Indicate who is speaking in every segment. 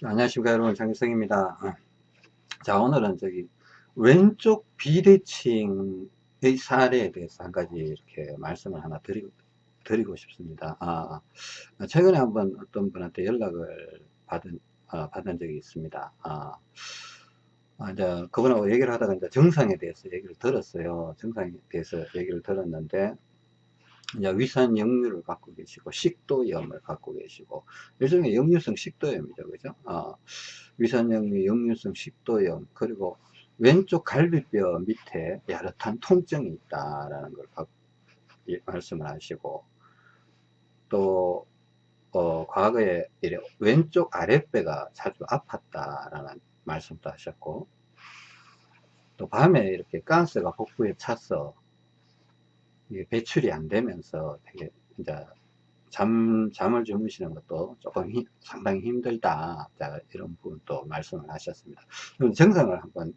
Speaker 1: 자, 안녕하십니까 여러분. 장기성입니다. 어. 자 오늘은 저기 왼쪽 비대칭의 사례에 대해서 한 가지 이렇게 말씀을 하나 드리고, 드리고 싶습니다. 아, 최근에 한번 어떤 분한테 연락을 받은 어, 받은 적이 있습니다. 아, 아, 이제 그분하고 얘기를 하다가 이제 정상에 대해서 얘기를 들었어요. 정상에 대해서 얘기를 들었는데 이제 위산 역류를 갖고 계시고 식도염을 갖고 계시고 일종의 역류성 식도염이죠 그죠? 어, 위산 역류 역류성 식도염 그리고 왼쪽 갈비뼈 밑에 야릇한 통증이 있다라는 걸 말씀을 하시고 또 어, 과거에 이래 왼쪽 아랫배가 자주 아팠다라는 말씀도 하셨고 또 밤에 이렇게 가스가 복부에 차서 배출이 안 되면서 되게 이제 잠, 잠을 주무시는 것도 조금 히, 상당히 힘들다. 자, 이런 부분도 말씀을 하셨습니다. 그럼 정상을 한번,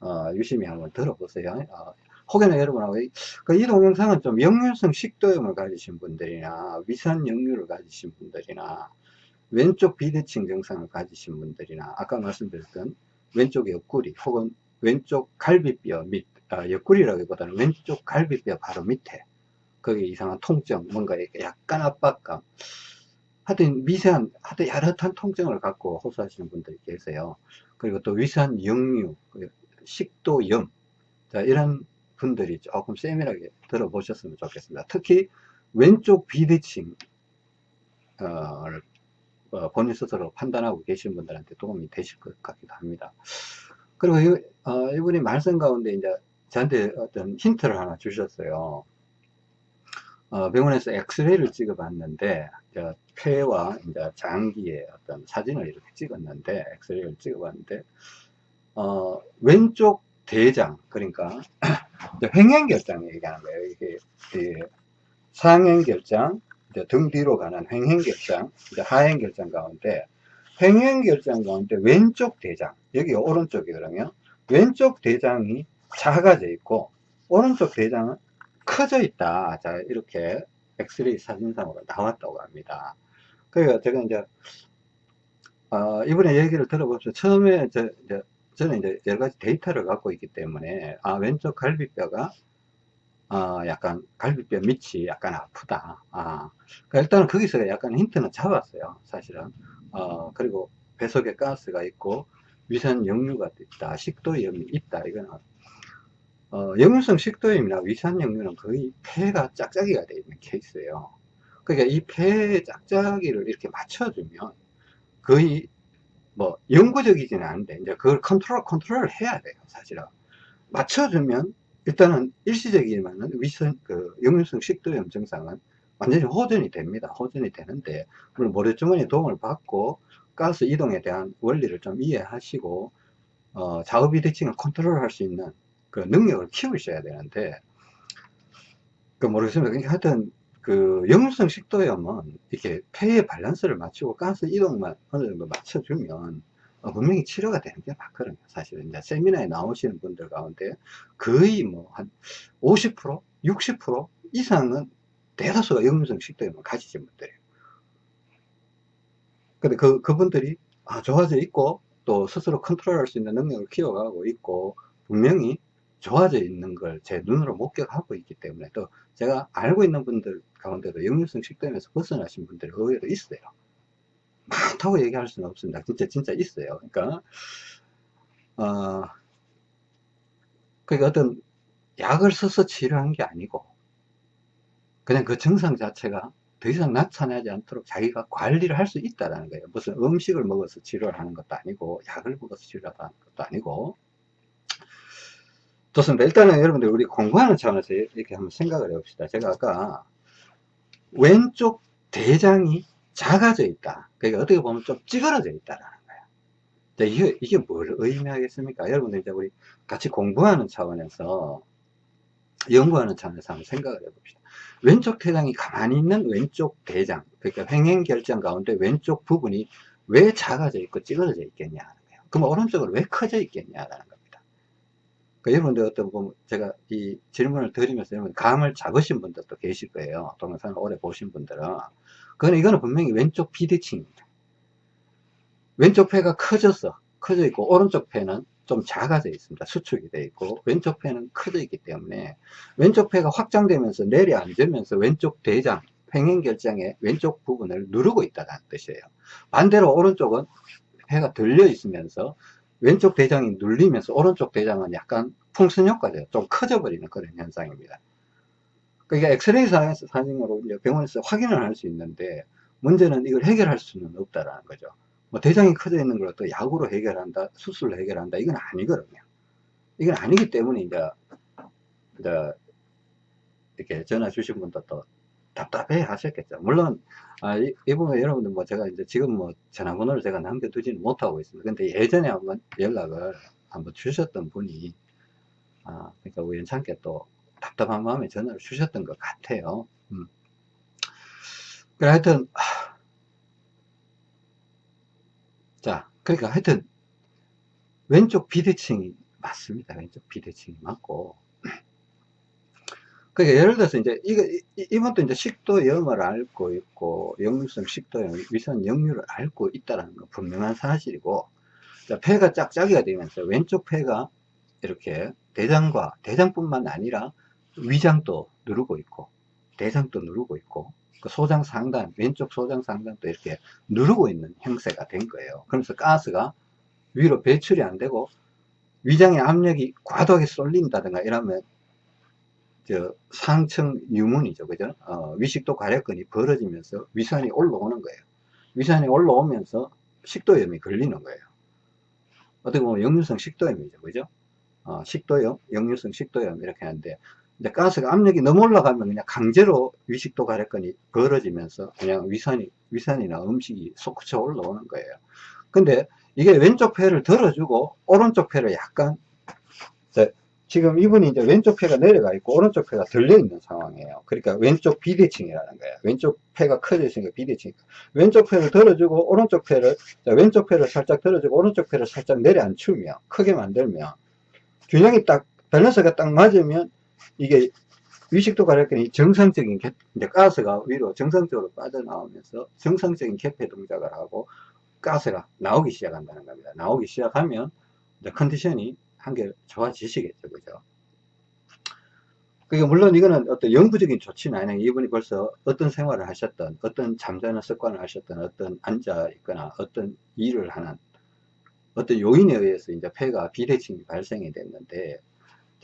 Speaker 1: 어, 유심히 한번 들어보세요. 어, 혹여나 여러분하고, 그이 동영상은 좀 역류성 식도염을 가지신 분들이나 위산 역류를 가지신 분들이나 왼쪽 비대칭 증상을 가지신 분들이나 아까 말씀드렸던 왼쪽 옆구리 혹은 왼쪽 갈비뼈 및 어, 옆구리라기보다는 왼쪽 갈비뼈 바로 밑에. 거기 이상한 통증 뭔가 약간 압박감. 하여튼 미세한 하여튼 야릇한 통증을 갖고 호소하시는 분들이 계세요. 그리고 또 위산 역류 그 식도염. 자, 이런 분들이 조금 세밀하게 들어보셨으면 좋겠습니다. 특히 왼쪽 비대칭 어, 어, 본인 스스로 판단하고 계신 분들한테 도움이 되실 것 같기도 합니다. 그리고 이, 어, 이분이 말씀 가운데 이제 저한테 어떤 힌트를 하나 주셨어요. 어, 병원에서 엑스레이를 찍어 봤는데 폐와 이제 장기의 어떤 사진을 이렇게 찍었는데 엑스레이를 찍어 봤는데 어, 왼쪽 대장 그러니까 횡행결장 얘기하는 거예요 이게 상행결장 등 뒤로 가는 횡행결장 하행결장 가운데 횡행결장 가운데 왼쪽 대장 여기 오른쪽이거든요 왼쪽 대장이 작아져 있고 오른쪽 대장은 커져 있다. 자 이렇게 엑스레이 사진상으로 나왔다고 합니다. 그러니까 제가 이제 어, 이번에 얘기를 들어보면서 처음에 저, 이제 저는 이제 여러 가지 데이터를 갖고 있기 때문에 아 왼쪽 갈비뼈가 어, 약간 갈비뼈 밑이 약간 아프다. 아 그러니까 일단은 거기서 약간 힌트는 잡았어요 사실은. 어, 그리고 배 속에 가스가 있고 위산 역류가 있다. 식도염이 있다. 이거는 어, 역류성 식도염이나 위산 역류는 거의 폐가 짝짝이가 되어 있는 케이스예요. 그러니까 이 폐의 짝짝이를 이렇게 맞춰주면 거의 뭐 영구적이지는 않은데 이제 그걸 컨트롤 컨트롤을 해야 돼요 사실은 맞춰주면 일단은 일시적이지만은 위선 그 역류성 식도염 증상은 완전히 호전이 됩니다 호전이 되는데 물론 모래주머니 도움을 받고 가스 이동에 대한 원리를 좀 이해하시고 어, 좌우비대칭을 컨트롤 할 수 있는 그 능력을 키우셔야 되는데 그 모르겠습니다. 그러니까 하여튼 그 역류성 식도염은 이렇게 폐의 밸런스를 맞추고 가스 이동만 어느 정도 맞춰주면 어, 분명히 치료가 되는 게 맞거든요. 사실은 이제 세미나에 나오시는 분들 가운데 거의 뭐 한 50% 60% 이상은 대다수가 역류성 식도염을 가지신 분들이에요. 근데 그, 그분들이 아, 좋아져 있고 또 스스로 컨트롤 할 수 있는 능력을 키워가고 있고 분명히 좋아져 있는 걸 제 눈으로 목격하고 있기 때문에 또 제가 알고 있는 분들 가운데도 역류성 식도염에서 벗어나신 분들이 의외로 있어요. 많다고 얘기할 수는 없습니다. 진짜 진짜 있어요. 그러니까 어, 그러니까 어떤 약을 써서 치료한 게 아니고 그냥 그 증상 자체가 더 이상 나타나지 않도록 자기가 관리를 할 수 있다는 거예요. 무슨 음식을 먹어서 치료를 하는 것도 아니고 약을 먹어서 치료하는 것도 아니고 좋습니다. 일단은 여러분들 우리 공부하는 차원에서 이렇게 한번 생각을 해봅시다. 제가 아까 왼쪽 대장이 작아져 있다. 그러니까 어떻게 보면 좀 찌그러져 있다라는 거예요. 이게, 이게 뭘 의미하겠습니까? 여러분들 이제 우리 같이 공부하는 차원에서 연구하는 차원에서 한번 생각을 해봅시다. 왼쪽 대장이 가만히 있는 왼쪽 대장, 그러니까 횡행결장 가운데 왼쪽 부분이 왜 작아져 있고 찌그러져 있겠냐 하는 거예요. 그럼 오른쪽으로 왜 커져 있겠냐라는 거예요. 그 여러분들 어떤 보면 제가 이 질문을 드리면서 여러분 감을 잡으신 분들도 계실 거예요. 동영상을 오래 보신 분들은. 그거는 이거는 분명히 왼쪽 비대칭입니다. 왼쪽 폐가 커졌어. 커져 있고, 오른쪽 폐는 좀 작아져 있습니다. 수축이 되어 있고, 왼쪽 폐는 커져 있기 때문에, 왼쪽 폐가 확장되면서 내려앉으면서 왼쪽 대장, 횡행결장의 왼쪽 부분을 누르고 있다는 뜻이에요. 반대로 오른쪽은 폐가 들려 있으면서 왼쪽 대장이 눌리면서 오른쪽 대장은 약간 풍선 효과죠. 좀 커져 버리는 그런 현상입니다. 그러니까 엑스레이 사진으로 병원에서 확인을 할 수 있는데 문제는 이걸 해결할 수는 없다라는 거죠. 뭐 대장이 커져 있는 걸 또 약으로 해결한다, 수술로 해결한다 이건 아니거든요. 이건 아니기 때문에 이제, 이제 이렇게 전화 주신 분도 또 답답해 하셨겠죠. 물론, 아, 이, 이 부분 여러분들 뭐 제가 이제 지금 뭐 전화번호를 제가 남겨두지는 못하고 있습니다. 근데 예전에 한번 연락을 한번 주셨던 분이, 아, 그러니까 우연찮게 또 답답한 마음에 전화를 주셨던 것 같아요. 음. 그래, 하여튼, 자, 그러니까 하여튼, 왼쪽 비대칭이 맞습니다. 왼쪽 비대칭이 맞고, 그러니까 예를 들어서 이제 이거 이분도 이제 식도 염을 앓고 있고 역류성 식도염, 위산 역류를 앓고 있다는 건 분명한 사실이고 자, 폐가 짝짝이가 되면서 왼쪽 폐가 이렇게 대장과 대장뿐만 아니라 위장도 누르고 있고 대장도 누르고 있고 그 소장 상단 왼쪽 소장 상단도 이렇게 누르고 있는 형태가 된 거예요. 그러면서 가스가 위로 배출이 안 되고 위장의 압력이 과도하게 쏠린다든가 이러면 저 상층 유문이죠. 그죠? 어, 위식도 괄약근이 벌어지면서 위산이 올라오는 거예요. 위산이 올라오면서 식도염이 걸리는 거예요. 어떻게 보면 역류성 식도염이죠. 그죠? 어, 식도염, 역류성 식도염 이렇게 하는데 이제 가스가 압력이 너무 올라가면 그냥 강제로 위식도 괄약근이 벌어지면서 그냥 위산이 위산이나 음식이 솟구쳐 올라오는 거예요. 근데 이게 왼쪽 폐를 들어주고 오른쪽 폐를 약간 지금 이분이 이제 왼쪽 폐가 내려가 있고 오른쪽 폐가 들려 있는 상황이에요. 그러니까 왼쪽 비대칭이라는 거예요. 왼쪽 폐가 커져 있으니까 비대칭. 왼쪽 폐를 들어주고 오른쪽 폐를 자, 왼쪽 폐를 살짝 들어주고 오른쪽 폐를 살짝 내려앉히면 크게 만들면 균형이 딱 밸런스가 딱 맞으면 이게 위식도 가렵게 정상적인 개, 이제 가스가 위로 정상적으로 빠져나오면서 정상적인 개폐 동작을 하고 가스가 나오기 시작한다는 겁니다. 나오기 시작하면 컨디션이 한결 좋아지시겠죠. 그죠? 그러니까 물론 이거는 어떤 영구적인 조치는 아니에요. 이분이 벌써 어떤 생활을 하셨던, 어떤 잠자는 습관을 하셨던, 어떤 앉아 있거나 어떤 일을 하는 어떤 요인에 의해서 이제 폐가 비대칭이 발생이 됐는데,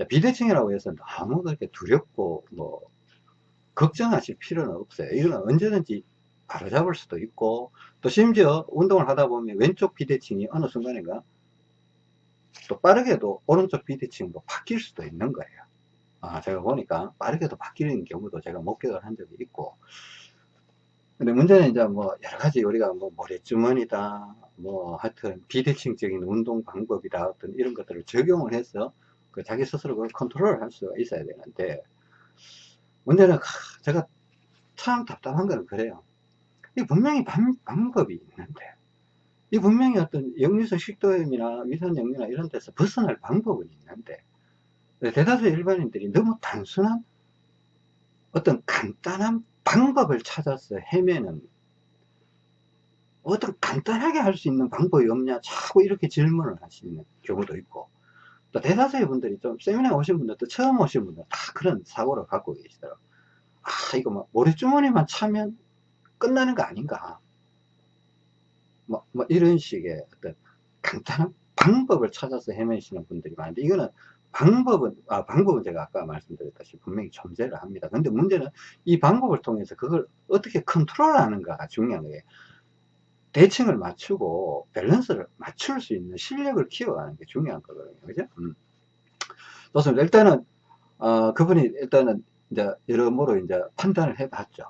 Speaker 1: 비대칭이라고 해서 너무 그렇게 두렵고, 뭐, 걱정하실 필요는 없어요. 이거는 언제든지 바로잡을 수도 있고, 또 심지어 운동을 하다 보면 왼쪽 비대칭이 어느 순간인가 또 빠르게도 오른쪽 비대칭도 바뀔 수도 있는 거예요. 아, 제가 보니까 빠르게도 바뀌는 경우도 제가 목격을 한 적이 있고. 근데 문제는 이제 뭐 여러 가지 우리가 뭐 모래주머니다, 뭐 하여튼 비대칭적인 운동 방법이다, 어떤 이런 것들을 적용을 해서 그 자기 스스로 그걸 컨트롤 할 수가 있어야 되는데, 문제는 제가 참 답답한 거는 그래요. 이 분명히 방, 방법이 있는데, 이 분명히 어떤 역류성 식도염이나 위산 역류나 이런 데서 벗어날 방법은 있는데 대다수 일반인들이 너무 단순한 어떤 간단한 방법을 찾아서 헤매는 어떤 간단하게 할 수 있는 방법이 없냐 자꾸 이렇게 질문을 하시는 경우도 있고 또 대다수의 분들이 좀 세미나 오신 분들도 처음 오신 분들 다 그런 사고를 갖고 계시더라고요. 아 이거 뭐 모래주머니만 차면 끝나는 거 아닌가 뭐, 뭐 이런 식의 어떤 간단한 방법을 찾아서 헤매시는 분들이 많은데 이거는 방법은 아 방법은 제가 아까 말씀드렸다시피 분명히 존재를 합니다. 근데 문제는 이 방법을 통해서 그걸 어떻게 컨트롤하는가가 중요한 거예요 대칭을 맞추고 밸런스를 맞출 수 있는 실력을 키워가는 게 중요한 거거든요. 그죠? 음. 좋습니다. 일단은 어, 그분이 일단은 이제 여러모로 이제 판단을 해 봤죠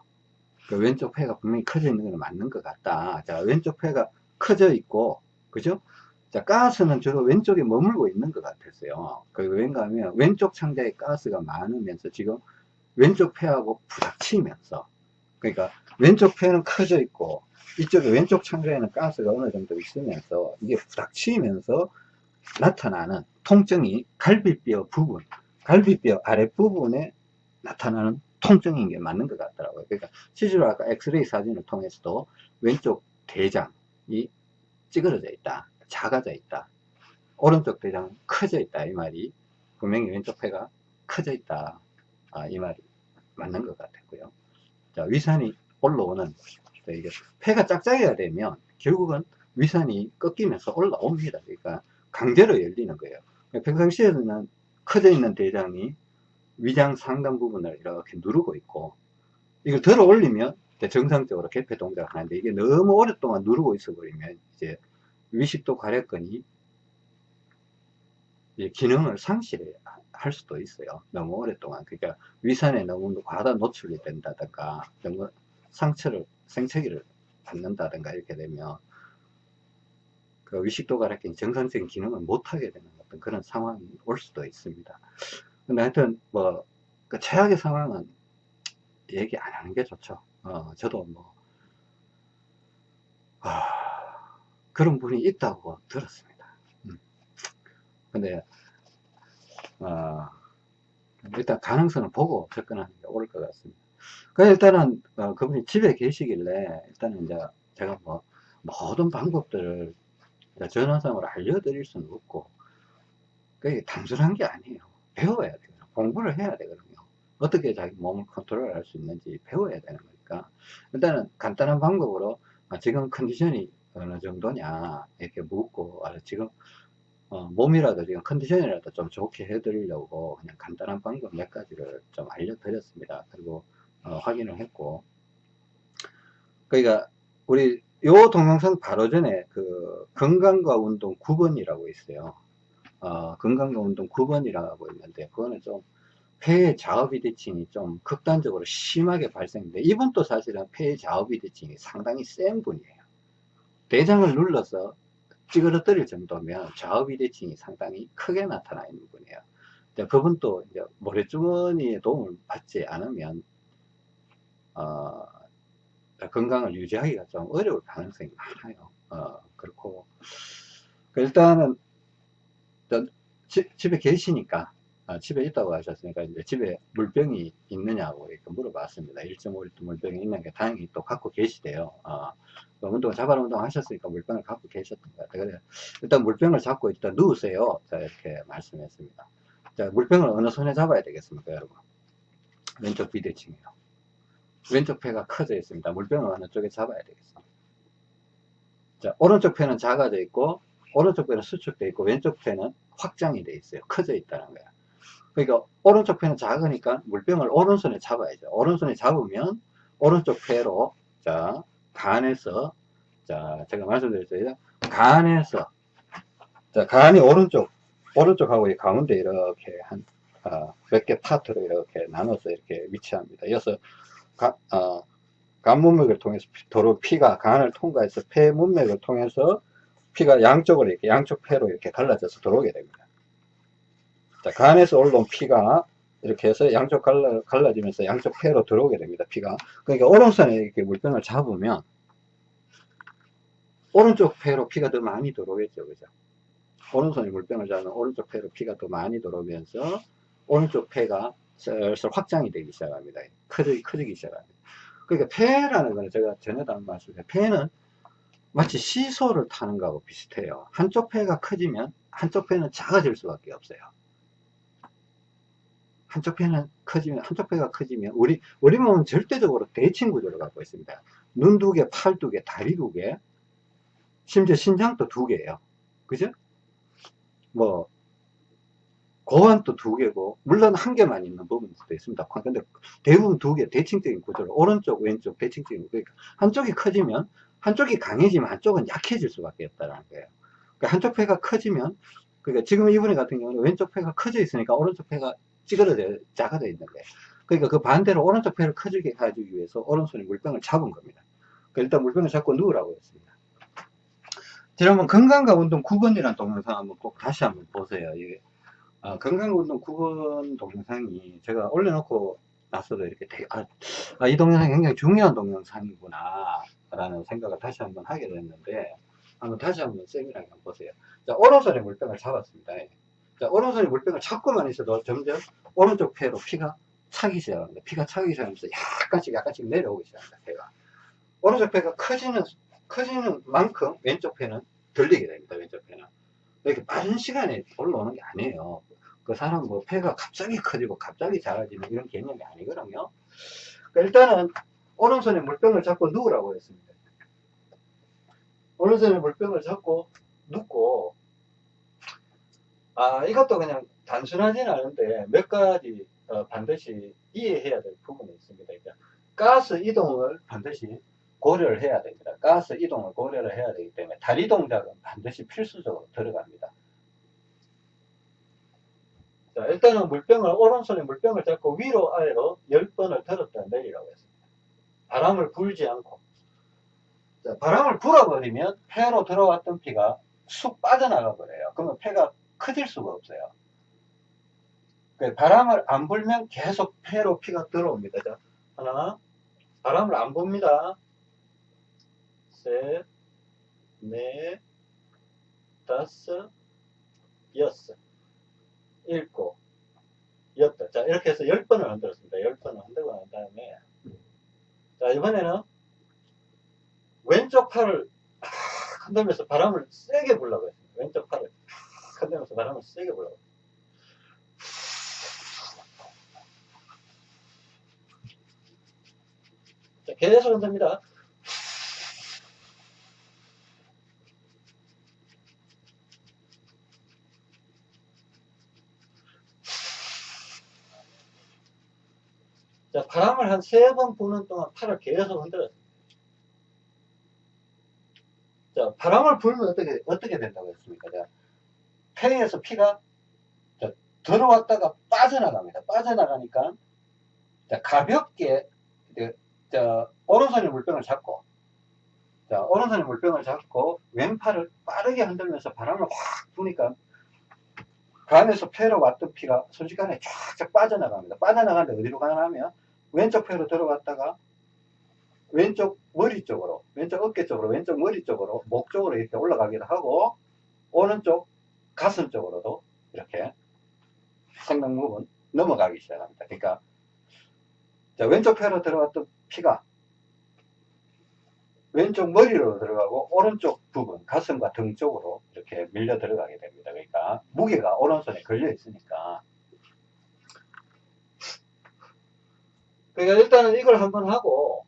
Speaker 1: 그 왼쪽 폐가 분명히 커져 있는 건 맞는 것 같다. 자, 왼쪽 폐가 커져 있고, 그죠? 자, 가스는 주로 왼쪽에 머물고 있는 것 같았어요. 그 왠가 하면 왼쪽 창자에 가스가 많으면서 지금 왼쪽 폐하고 부닥치면서, 그러니까 왼쪽 폐는 커져 있고, 이쪽에 왼쪽 창자에는 가스가 어느 정도 있으면서 이게 부닥치면서 나타나는 통증이 갈비뼈 부분, 갈비뼈 아랫부분에 나타나는 통증인 게 맞는 것 같더라고요. 그러니까 실제로 아까 엑스레이 사진을 통해서도 왼쪽 대장이 찌그러져 있다. 작아져 있다. 오른쪽 대장 커져 있다. 이 말이 분명히 왼쪽 폐가 커져 있다. 아, 이 말이 맞는 것 같았고요. 자, 위산이 올라오는 이게 폐가 짝짝이가 되면 결국은 위산이 꺾이면서 올라옵니다. 그러니까 강제로 열리는 거예요. 평상시에는 커져 있는 대장이 위장 상단 부분을 이렇게 누르고 있고 이걸 들어 올리면 정상적으로 개폐 동작을 하는데 이게 너무 오랫동안 누르고 있어 버리면 이제 위식도 가래건이 기능을 상실할 수도 있어요. 너무 오랫동안. 그러니까 위산에 너무 과다 노출이 된다든가 너무 상처를 생체기를 받는다든가 이렇게 되면 그 위식도 가래건이 정상적인 기능을 못하게 되는 어떤 그런 상황이 올 수도 있습니다. 근데 하여튼 뭐 그 최악의 상황은 얘기 안 하는 게 좋죠. 어, 저도 뭐 아, 그런 분이 있다고 들었습니다. 음. 근데 어, 일단 가능성을 보고 접근하는 게 옳을 것 같습니다. 그 일단은 어, 그분이 집에 계시길래 일단은 이제 제가 뭐 모든 방법들을 전화상으로 알려드릴 수는 없고 그게 단순한 게 아니에요. 배워야 돼요. 공부를 해야 되거든요. 어떻게 자기 몸을 컨트롤 할 수 있는지 배워야 되는 거니까 일단은 간단한 방법으로 아, 지금 컨디션이 어느 정도냐 이렇게 묻고 아, 지금 어, 몸이라도 지금 컨디션이라도 좀 좋게 해드리려고 그냥 간단한 방법 몇 가지를 좀 알려드렸습니다. 그리고 어, 확인을 했고 그러니까 우리 요 동영상 바로 전에 그 건강과 운동 9번이라고 있어요. 어, 건강과 운동 9번이라고 있는데 그거는 좀 폐의 자업비대칭이 좀 극단적으로 심하게 발생돼 이분도 사실은 폐의 자업비대칭이 상당히 센 분이에요. 대장을 눌러서 찌그러뜨릴 정도면 좌우비대칭이 상당히 크게 나타나 있는 분이에요. 그분도 이제 모래주머니의 도움을 받지 않으면 어, 건강을 유지하기가 좀 어려울 가능성이 많아요. 어, 그렇고 일단은 집, 집에 계시니까 아, 집에 있다고 하셨으니까 이제 집에 물병이 있느냐고 이렇게 물어봤습니다. 1.5리터 물병이 있는 게 다행히 또 갖고 계시대요. 아, 운동 자발 운동 하셨으니까 물병을 갖고 계셨던 것 같아요. 그래 일단 물병을 잡고 일단 누우세요. 자 이렇게 말씀했습니다. 자 물병을 어느 손에 잡아야 되겠습니까, 여러분? 왼쪽 비대칭이요. 왼쪽 폐가 커져 있습니다. 물병을 어느 쪽에 잡아야 되겠습니다. 자 오른쪽 폐는 작아져 있고 오른쪽 폐는 수축돼 있고 왼쪽 폐는 확장이 돼 있어요. 커져 있다는 거예요. 그러니까 오른쪽 폐는 작으니까 물병을 오른손에 잡아야죠. 오른손에 잡으면 오른쪽 폐로 자 간에서 자 제가 말씀드렸죠. 간에서 자 간이 오른쪽 오른쪽하고 이 가운데 이렇게 한 몇개 어, 파트로 이렇게 나눠서 이렇게 위치합니다. 이어서 가, 어, 간 문맥을 통해서 도로 피가 간을 통과해서 폐 문맥을 통해서 피가 양쪽으로 이렇게 양쪽 폐로 이렇게 갈라져서 들어오게 됩니다. 자, 간에서 올라온 피가 이렇게 해서 양쪽 갈라, 갈라지면서 양쪽 폐로 들어오게 됩니다. 피가. 그러니까 오른손에 이렇게 물병을 잡으면 오른쪽 폐로 피가 더 많이 들어오겠죠. 그죠? 오른손에 물병을 잡으면 오른쪽 폐로 피가 더 많이 들어오면서 오른쪽 폐가 슬슬 확장이 되기 시작합니다. 커지기, 커지기 시작합니다. 그러니까 폐라는 거는 제가 전에도 한 말씀드렸어요. 폐는 마치 시소를 타는 거하고 비슷해요. 한쪽 폐가 커지면 한쪽 폐는 작아질 수밖에 없어요. 한쪽 폐는 커지면 한쪽 폐가 커지면 우리 우리 몸은 절대적으로 대칭 구조를 갖고 있습니다. 눈 두 개, 팔 두 개, 다리 두 개, 심지어 신장도 두 개예요. 그죠? 뭐 고환도 두 개고 물론 한 개만 있는 부분도 있습니다. 근데 대부분 두 개 대칭적인 구조로 오른쪽 왼쪽 대칭적인 그러니까 한쪽이 커지면 한쪽이 강해지면 한쪽은 약해질 수밖에 없다는 거예요. 그러니까 한쪽 폐가 커지면 그러니까 지금 이분의 같은 경우는 왼쪽 폐가 커져 있으니까 오른쪽 폐가 찌그러져 작아져 있는 거예요. 그러니까 그 반대로 오른쪽 폐를 커지게 해주기 위해서 오른손에 물병을 잡은 겁니다. 그러니까 일단 물병을 잡고 누우라고 했습니다. 지난번 건강과 운동 9번이라는 동영상 한번 꼭 다시 한번 보세요. 이게 아, 건강과 운동 9번 동영상이 제가 올려놓고 나서도 이렇게 되게, 아, 아, 이 동영상이 굉장히 중요한 동영상이구나 라는 생각을 다시 한번 하게 됐는데 한번 다시 한번 세밀하게 한번 보세요. 자, 오른손에 물병을 잡았습니다. 자, 오른손에 물병을 잡고만 있어도 점점 오른쪽 폐로 피가 차기 시작합니다. 피가 차기 시작하면서 약간씩 약간씩 내려오기 시작합니다. 폐가. 오른쪽 폐가 커지는, 커지는 만큼 왼쪽 폐는 들리게 됩니다. 왼쪽 폐는. 이렇게 빠른 시간에 올라오는 게 아니에요. 그 사람 뭐 폐가 갑자기 커지고 갑자기 작아지는 이런 개념이 아니거든요. 그러니까 일단은 오른손에 물병을 잡고 누우라고 했습니다. 오른손에 물병을 잡고 눕고 아 이것도 그냥 단순하지는 않은데 몇 가지 어, 반드시 이해해야 될 부분이 있습니다. 그러니까 가스 이동을 반드시 고려를 해야 됩니다. 가스 이동을 고려를 해야 되기 때문에 다리 동작은 반드시 필수적으로 들어갑니다. 자, 일단은 물병을, 오른손에 물병을 잡고 위로 아래로 10번을 들었다 내리라고 했습니다. 바람을 불지 않고. 자, 바람을 불어버리면 폐로 들어왔던 피가 쑥 빠져나가 버려요. 그러면 폐가 커질 수가 없어요. 그 바람을 안 불면 계속 폐로 피가 들어옵니다. 자, 하나, 바람을 안 붑니다. 셋, 넷, 다섯, 여섯, 일곱, 여덟. 자, 이렇게 해서 열 번을 흔들었습니다. 열 번을 흔들고 난 다음에, 자, 이번에는 왼쪽 팔을 팍 흔들면서 바람을 세게 불라고 했습니다. 왼쪽 팔을 팍 흔들면서 바람을 세게 불라고. 자, 계속 흔듭니다. 자, 바람을 한 세 번 부는 동안 팔을 계속 흔들었습니다. 자, 바람을 불면 어떻게, 어떻게 된다고 했습니까? 자, 폐에서 피가 자, 들어왔다가 빠져나갑니다. 빠져나가니까 자, 가볍게 자, 오른손에 물병을 잡고 자, 오른손에 물병을 잡고 왼팔을 빠르게 흔들면서 바람을 확 부니까 그 안에서 폐로 왔던 피가 순식간에 쫙쫙 빠져나갑니다. 빠져나가는데 어디로 가냐면 왼쪽 폐로 들어갔다가 왼쪽 머리 쪽으로, 왼쪽 어깨 쪽으로, 왼쪽 머리 쪽으로, 목 쪽으로 이렇게 올라가기도 하고 오른쪽 가슴 쪽으로도 이렇게 생명 부분 넘어가기 시작합니다. 그러니까 자, 왼쪽 폐로 들어갔던 피가 왼쪽 머리로 들어가고 오른쪽 부분 가슴과 등 쪽으로 이렇게 밀려 들어가게 됩니다. 무게가 오른손에 걸려 있으니까 그러니까 일단은 이걸 한번 하고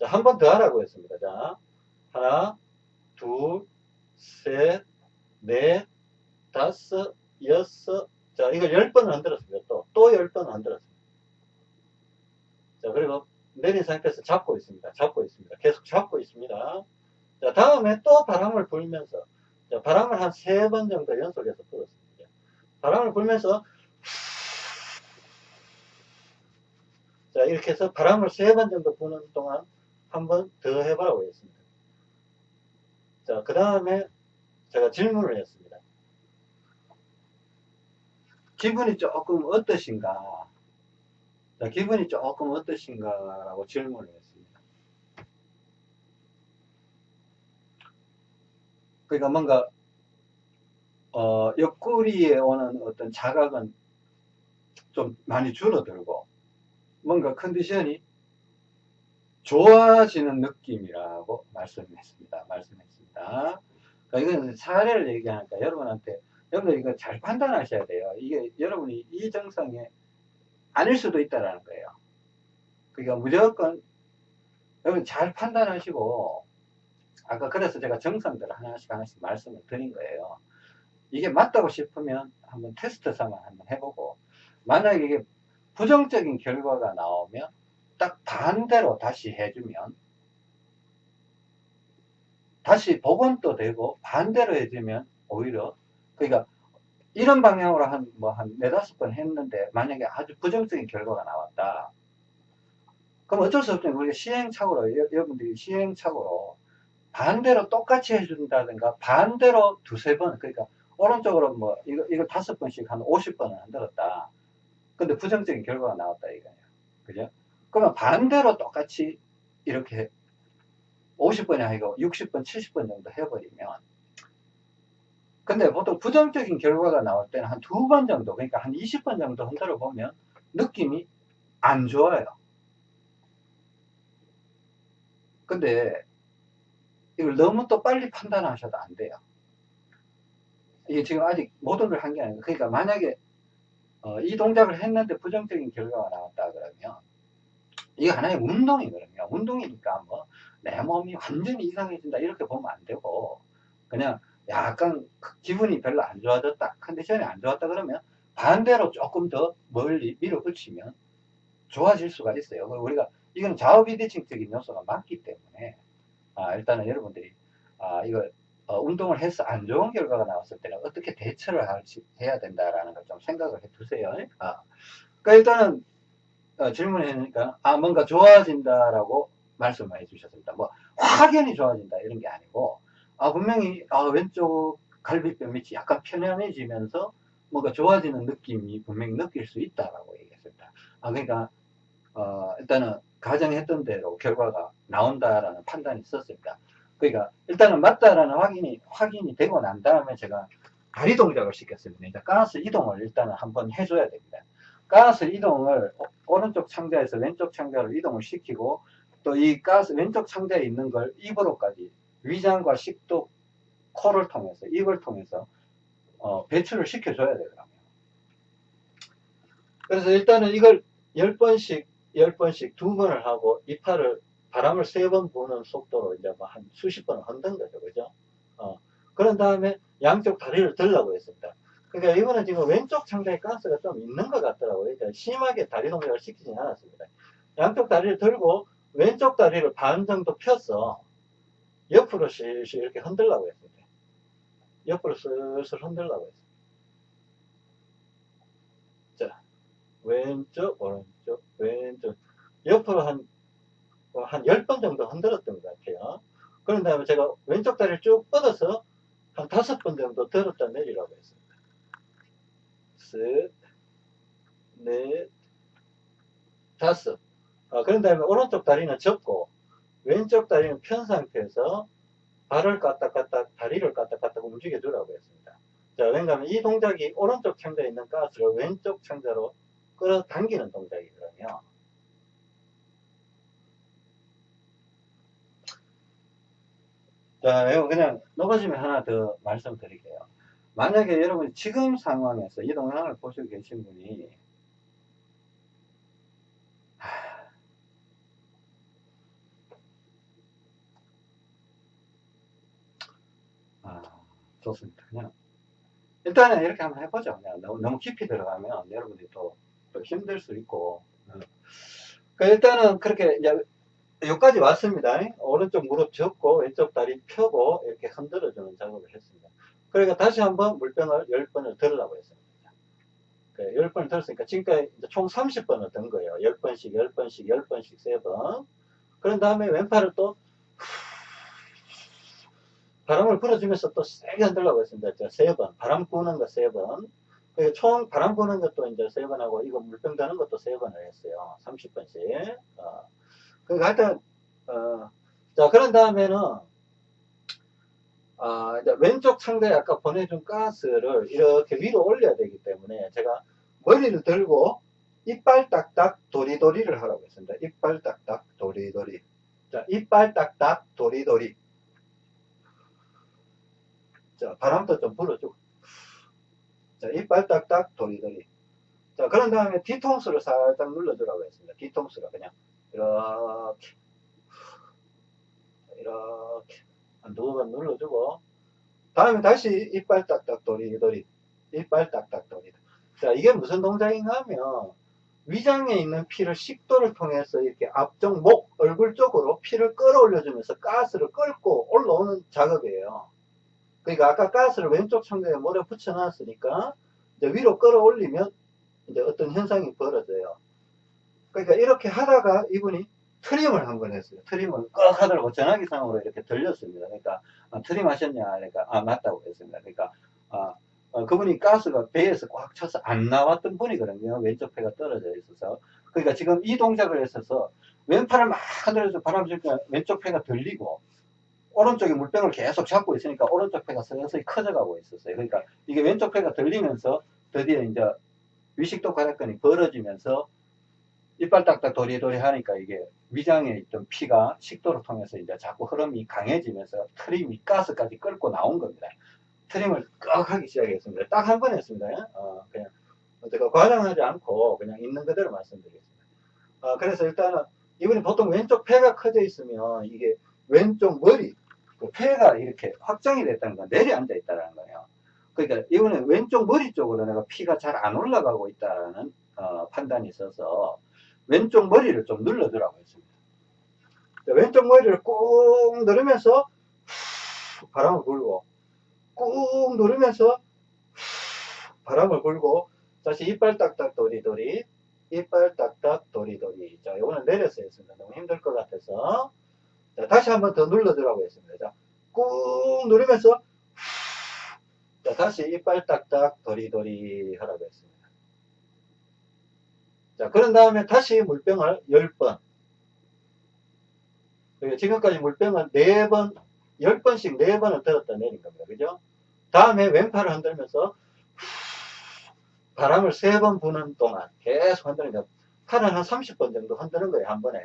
Speaker 1: 한 번 더 하라고 했습니다. 자 하나 둘셋넷 다섯 여섯 자 이걸 열 번을 흔들었습니다. 또또 열 번을 흔들었습니다. 자 그리고 내린 상태에서 잡고 있습니다. 잡고 있습니다. 계속 잡고 있습니다. 자, 다음에 또 바람을 불면서, 자, 바람을 한 세 번 정도 연속해서 불었습니다. 바람을 불면서, 자, 이렇게 해서 바람을 세 번 정도 부는 동안 한 번 더 해보라고 했습니다. 자, 그 다음에 제가 질문을 했습니다. 기분이 조금 어떠신가? 자, 기분이 조금 어떠신가 라고 질문을 했습니다. 그러니까 뭔가 어, 옆구리에 오는 어떤 자각은 좀 많이 줄어들고 뭔가 컨디션이 좋아지는 느낌이라고 말씀했습니다. 말씀했습니다. 그러니까 이건 사례를 얘기하니까 여러분한테 여러분 이거 잘 판단하셔야 돼요. 이게 여러분이 이 증상에 아닐 수도 있다라는 거예요. 그러니까 무조건 여러분 잘 판단하시고 아까 그래서 제가 정상들 하나씩 하나씩 말씀을 드린 거예요. 이게 맞다고 싶으면 한번 테스트 삼아 한번 해보고 만약에 이게 부정적인 결과가 나오면 딱 반대로 다시 해주면 다시 복원도 되고 반대로 해주면 오히려 그러니까 이런 방향으로 한, 뭐, 한 네다섯 번 했는데, 만약에 아주 부정적인 결과가 나왔다. 그럼 어쩔 수 없죠. 우리가 시행착오로, 여러분들이 시행착오로 반대로 똑같이 해준다든가, 반대로 두세 번, 그러니까, 오른쪽으로 뭐, 이거, 이걸 다섯 번씩 한 오십 번을 흔들었다. 근데 부정적인 결과가 나왔다, 이거예요. 그죠? 그러면 반대로 똑같이 이렇게 50번이 아니고 60번, 70번 정도 해버리면, 근데 보통 부정적인 결과가 나올 때는 한 두 번 정도, 그러니까 한 20번 정도 흔들어 보면 느낌이 안 좋아요. 근데 이걸 너무 또 빨리 판단하셔도 안 돼요. 이게 지금 아직 모든 걸 한 게 아니고, 그러니까 만약에 어, 이 동작을 했는데 부정적인 결과가 나왔다 그러면 이게 하나의 운동이거든요. 운동이니까 뭐 내 몸이 완전히 이상해진다 이렇게 보면 안 되고 그냥 약간 기분이 별로 안 좋아졌다 컨디션이 안 좋았다 그러면 반대로 조금 더 멀리 밀어붙이면 좋아질 수가 있어요. 우리가 이건 좌우비대칭적인 요소가 많기 때문에 아, 일단은 여러분들이 아, 이거 어, 운동을 해서 안 좋은 결과가 나왔을 때는 어떻게 대처를 할지, 해야 된다라는 걸 좀 생각을 해 두세요. 아, 그러니까 일단은 어, 질문이니까 아 뭔가 좋아진다라고 말씀을 해주셨습니다. 뭐 확연히 좋아진다 이런 게 아니고 아 분명히 아, 왼쪽 갈비뼈 밑이 약간 편안해지면서 뭔가 좋아지는 느낌이 분명히 느낄 수 있다라고 얘기했습니다. 아 그러니까 어, 일단은 가정했던 대로 결과가 나온다라는 판단이 있었습니다. 그러니까 일단은 맞다라는 확인이 확인이 되고 난 다음에 제가 다리 동작을 시켰습니다. 이제 가스 이동을 일단은 한번 해줘야 됩니다. 가스 이동을 오른쪽 창자에서 왼쪽 창자로 이동을 시키고 또 이 가스 왼쪽 창자에 있는 걸 입으로까지 위장과 식도 코를 통해서 입을 통해서 어, 배출을 시켜줘야 되더라고요. 그래서 일단은 이걸 10번씩 10번씩 두 번을 하고 이파를 바람을 세 번 부는 속도로 이제 뭐 한 수십 번을 흔든 거죠. 그죠? 어. 그런 다음에 양쪽 다리를 들라고 했습니다. 그러니까 이거는 지금 왼쪽 창자에 가스가 좀 있는 것 같더라고요. 그러니까 심하게 다리 동작을 시키진 않았습니다. 양쪽 다리를 들고 왼쪽 다리를 반 정도 펴서 옆으로 실실 이렇게 흔들라고 했습니다. 옆으로 슬슬 흔들라고 했습니다. 자, 왼쪽, 오른쪽, 왼쪽. 옆으로 한, 한 10번 정도 흔들었던 것 같아요. 그런 다음에 제가 왼쪽 다리를 쭉 뻗어서 한 다섯 번 정도 들었다 내리라고 했습니다. 셋, 넷, 다섯. 어, 그런 다음에 오른쪽 다리는 접고 왼쪽 다리는 편 상태에서 발을 까딱까딱 다리를 까딱까딱 움직여 주라고 했습니다. 자, 왜냐하면 이 동작이 오른쪽 창자에 있는 가스를 왼쪽 창자로 끌어당기는 동작이거든요. 자, 이거 그냥 넘어지면 하나 더 말씀드릴게요. 만약에 여러분 지금 상황에서 이 동영상을 보시고 계신 분이 아, 좋습니다. 그냥 일단은 이렇게 한번 해보죠. 그냥 너무, 너무 깊이 들어가면 여러분들이 또, 또 힘들 수 있고 그 일단은 그렇게 이제 여기까지 왔습니다. 오른쪽 무릎 접고 왼쪽 다리 펴고 이렇게 흔들어 주는 작업을 했습니다. 그러니까 다시 한번 물병을 10번을 들으라고 했습니다. 10번을 들었으니까 지금까지 총 30번을 든 거예요. 10번씩, 10번씩, 10번씩, 3번. 그런 다음에 왼팔을 또 바람을 불어주면서 또 세게 흔들라고 했습니다. 3번. 바람 부는 거 3번. 총 바람 부는 것도 이제 3번 하고 이거 물병 다는 것도 3번을 했어요. 30번씩. 어. 그러니까 하여튼, 어, 자, 그런 다음에는 아, 왼쪽 창자에 아까 보내준 가스를 이렇게 위로 올려야 되기 때문에 제가 머리를 들고 이빨 딱딱 도리도리를 하라고 했습니다. 이빨 딱딱 도리도리. 자, 이빨 딱딱 도리도리. 자, 바람도 좀 불어주고. 자, 이빨 딱딱 도리도리. 자, 그런 다음에 뒤통수를 살짝 눌러주라고 했습니다. 뒤통수가 그냥 이렇게. 이렇게. 한 두 번 눌러주고. 다음에 다시 이빨 딱딱 도리도리 이빨 딱딱 도리 자 이게 무슨 동작인가 하면 위장에 있는 피를 식도를 통해서 이렇게 앞쪽 목 얼굴 쪽으로 피를 끌어올려 주면서 가스를 끌고 올라오는 작업이에요 그러니까 아까 가스를 왼쪽 창자에 몰아 붙여 놨으니까 이제 위로 끌어올리면 이제 어떤 현상이 벌어져요 그러니까 이렇게 하다가 이분이 트림을 한 번 했어요. 트림을 꽉 하더라고 전화기상으로 이렇게 들렸습니다. 그러니까 아, 트림 하셨냐? 그러니까 아 맞다고 했습니다. 그러니까 아, 어, 그분이 가스가 배에서 꽉 차서 안 나왔던 분이거든요. 왼쪽 폐가 떨어져 있어서. 그러니까 지금 이 동작을 했어서 왼팔을 막 흔들어서 바람 쐴때 왼쪽 폐가 들리고 오른쪽에 물병을 계속 잡고 있으니까 오른쪽 폐가 서서히 커져가고 있었어요. 그러니까 이게 왼쪽 폐가 들리면서 드디어 이제 위식도 괄약근이 벌어지면서 이빨 딱딱 도리도리 하니까 이게 위장에 있던 피가 식도를 통해서 이제 자꾸 흐름이 강해지면서 트림이 가스까지 끓고 나온 겁니다. 트림을 꽉 하기 시작했습니다. 딱 한 번 했습니다. 어, 그냥 제가 과장하지 않고 그냥 있는 그대로 말씀드리겠습니다. 어, 그래서 일단은 이분이 보통 왼쪽 폐가 커져 있으면 이게 왼쪽 머리 그 폐가 이렇게 확정이 됐다는 건 내려앉아 있다는 거예요. 그러니까 이분은 왼쪽 머리 쪽으로 내가 피가 잘 안 올라가고 있다는 어, 판단이 있어서 왼쪽 머리를 좀 눌러주라고 했습니다. 왼쪽 머리를 꾹 누르면서 바람을 불고 꾹 누르면서 바람을 불고 다시 이빨 딱딱 도리도리 이빨 딱딱 도리도리 자 이거는 내려서 했습니다. 너무 힘들 것 같아서 자, 다시 한번 더 눌러주라고 했습니다. 자, 꾹 누르면서 자, 다시 이빨 딱딱 도리도리 하라고 했습니다. 자, 그런 다음에 다시 물병을 10번. 지금까지 물병을 4번, 10번씩 4번을 들었다 내린 겁니다. 그죠? 다음에 왼팔을 흔들면서 바람을 3번 부는 동안 계속 흔드니까 팔을 한 30번 정도 흔드는 거예요. 한 번에.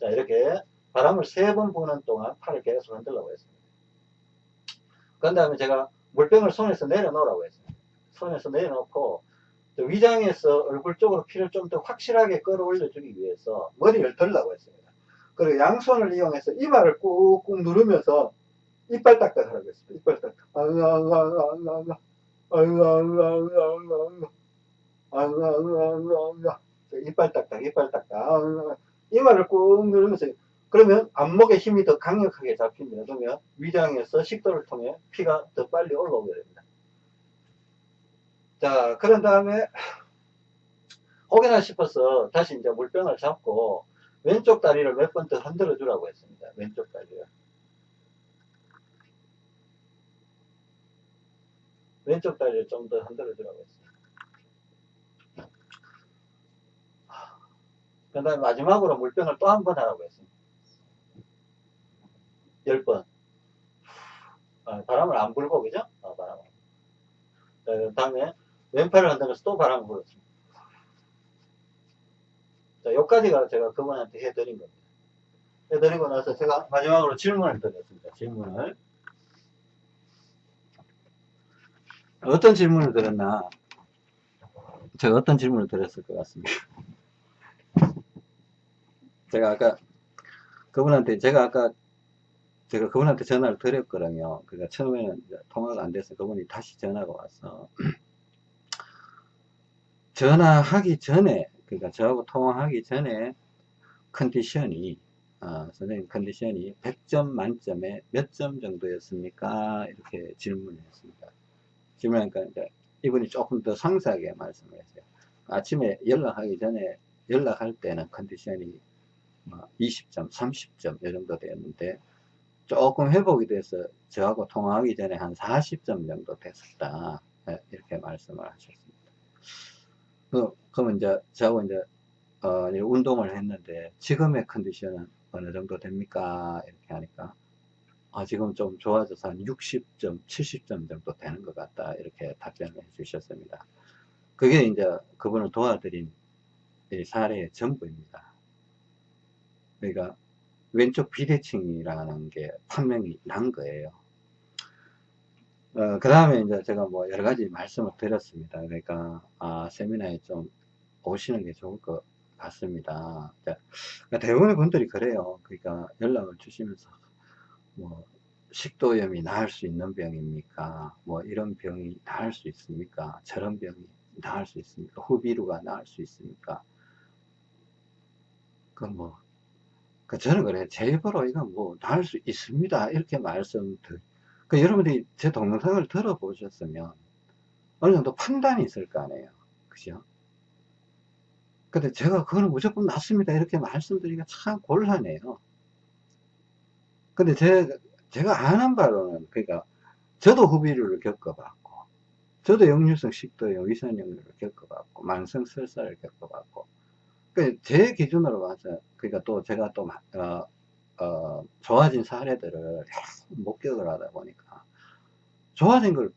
Speaker 1: 자, 이렇게 바람을 3번 부는 동안 팔을 계속 흔들라고 했습니다. 그 다음에 제가 물병을 손에서 내려놓으라고 했습니다. 손에서 내려놓고 위장에서 얼굴 쪽으로 피를 좀 더 확실하게 끌어올려 주기 위해서 머리를 들라고 했습니다. 그리고 양손을 이용해서 이마를 꾹꾹 누르면서 이빨 딱딱 하라고 했습니다. 이빨 딱딱. 이빨 딱딱, 이빨 딱딱. 이마를 꾹 누르면서 그러면 안목의 힘이 더 강력하게 잡힙니다. 그러면 위장에서 식도를 통해 피가 더 빨리 올라오게 됩니다. 자, 그런 다음에 혹여나 싶어서 다시 이제 물병을 잡고 왼쪽 다리를 몇 번 더 흔들어 주라고 했습니다. 왼쪽 다리를. 왼쪽 다리를 좀 더 흔들어 주라고 했습니다. 그 다음에 마지막으로 물병을 또 한 번 하라고 했습니다. 10번. 어, 바람을 안 불고, 그죠? 어, 바람을. 그 다음에 왼팔을 흔들면서 또 바람을 불었습니다. 자, 여기까지가 제가 그분한테 해드린 겁니다. 해드리고 나서 제가 마지막으로 질문을 드렸습니다. 질문을. 어떤 질문을 드렸나? 제가 어떤 질문을 드렸을 것 같습니다. 제가 아까 그분한테 제가 아까 제가 그분한테 전화를 드렸거든요. 그러니까 처음에는 통화가 안 돼서 그분이 다시 전화가 와서 전화하기 전에 그러니까 저하고 통화하기 전에 컨디션이 어, 선생님 컨디션이 100점 만점에 몇 점 정도였습니까? 이렇게 질문을 했습니다. 질문하니까 이제 이분이 조금 더 상세하게 말씀을 했어요. 아침에 연락하기 전에 연락할 때는 컨디션이 20점, 뭐 30점 이 정도 되었는데 조금 회복이 돼서 저하고 통화하기 전에 한 40점 정도 됐었다. 네, 이렇게 말씀을 하셨습니다. 그, 그러면 이제 저하고 이제 어, 운동을 했는데 지금의 컨디션은 어느 정도 됩니까? 이렇게 하니까 아, 지금 좀 좋아져서 한 60점, 70점 정도 되는 것 같다. 이렇게 답변을 해 주셨습니다. 그게 이제 그분을 도와드린 사례의 전부입니다. 그러니까 왼쪽 비대칭이라는 게 판명이 난 거예요. 어, 그 다음에 이제 제가 뭐 여러 가지 말씀을 드렸습니다. 그러니까, 아, 세미나에 좀 오시는 게 좋을 것 같습니다. 그러니까 대부분의 분들이 그래요. 그러니까 연락을 주시면서, 뭐, 식도염이 나을 수 있는 병입니까? 뭐, 이런 병이 나을 수 있습니까? 저런 병이 나을 수 있습니까? 후비루가 나을 수 있습니까? 그 뭐, 그 저는 그래. 제 입으로 이건 뭐, 나을 수 있습니다. 이렇게 말씀드리 그 여러분들이 제 동영상을 들어보셨으면 어느 정도 판단이 있을 거 아니에요. 그죠? 근데 제가 그거는 무조건 맞습니다. 이렇게 말씀드리기가 참 곤란해요. 근데 제, 제가 아는 바로는, 그러니까, 저도 후비류를 겪어봤고, 저도 역류성 식도염, 위산역류를 겪어봤고, 만성 설사를 겪어봤고, 그 제 기준으로 봐서, 그러니까 또 제가 또, 어, 어, 좋아진 사례들을 목격을 하다 보니까 좋아진 걸